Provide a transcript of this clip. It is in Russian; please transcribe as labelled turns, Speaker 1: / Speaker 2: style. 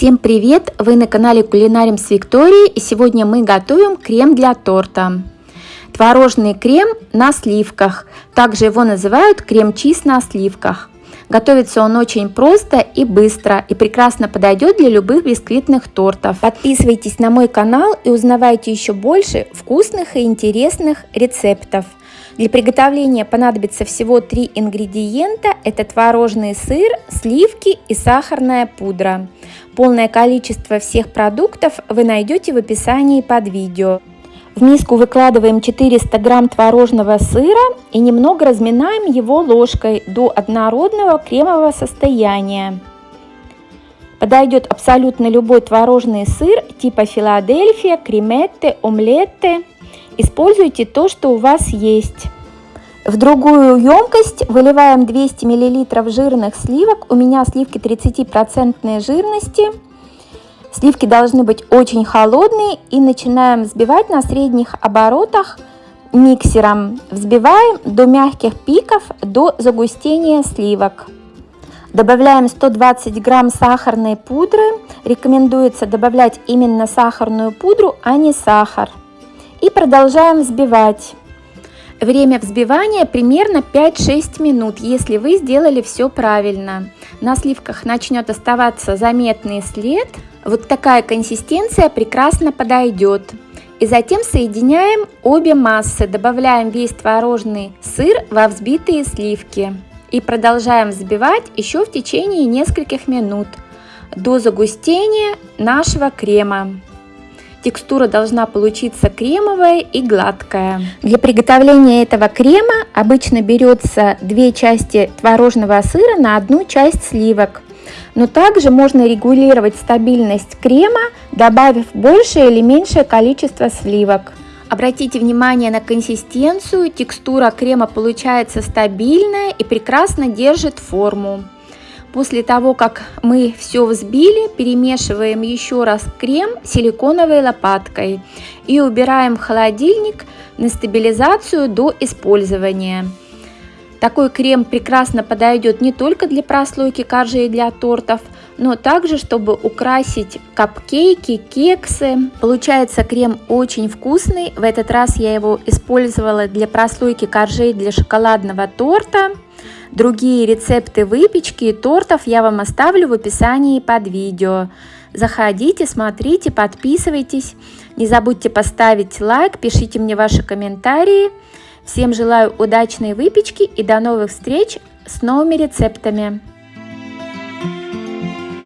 Speaker 1: Всем привет! Вы на канале Кулинарим с Викторией и сегодня мы готовим крем для торта. Творожный крем на сливках, также его называют крем-чиз на сливках. Готовится он очень просто и быстро и прекрасно подойдет для любых бисквитных тортов. Подписывайтесь на мой канал и узнавайте еще больше вкусных и интересных рецептов. Для приготовления понадобится всего три ингредиента. Это творожный сыр, сливки и сахарная пудра. Полное количество всех продуктов вы найдете в описании под видео. В миску выкладываем 400 грамм творожного сыра и немного разминаем его ложкой до однородного кремового состояния. Подойдет абсолютно любой творожный сыр типа Филадельфия, креметте, омлетте. Используйте то, что у вас есть. В другую емкость выливаем 200 мл жирных сливок. У меня сливки 30% жирности. Сливки должны быть очень холодные и начинаем взбивать на средних оборотах миксером. Взбиваем до мягких пиков, до загустения сливок. Добавляем 120 грамм сахарной пудры. Рекомендуется добавлять именно сахарную пудру, а не сахар. И продолжаем взбивать. Время взбивания примерно 5-6 минут, если вы сделали все правильно. На сливках начнет оставаться заметный след. Вот такая консистенция прекрасно подойдет. И затем соединяем обе массы, добавляем весь творожный сыр во взбитые сливки. И продолжаем взбивать еще в течение нескольких минут до загустения нашего крема. Текстура должна получиться кремовая и гладкая. Для приготовления этого крема обычно берется две части творожного сыра на одну часть сливок. Но также можно регулировать стабильность крема, добавив большее или меньшее количество сливок. Обратите внимание на консистенцию, текстура крема получается стабильная и прекрасно держит форму. После того, как мы все взбили, перемешиваем еще раз крем силиконовой лопаткой и убираем в холодильник на стабилизацию до использования. Такой крем прекрасно подойдет не только для прослойки коржей для тортов, но также, чтобы украсить капкейки, кексы. Получается крем очень вкусный. В этот раз я его использовала для прослойки коржей для шоколадного торта. Другие рецепты выпечки и тортов я вам оставлю в описании под видео. Заходите, смотрите, подписывайтесь. Не забудьте поставить лайк, пишите мне ваши комментарии. Всем желаю удачной выпечки и до новых встреч с новыми рецептами.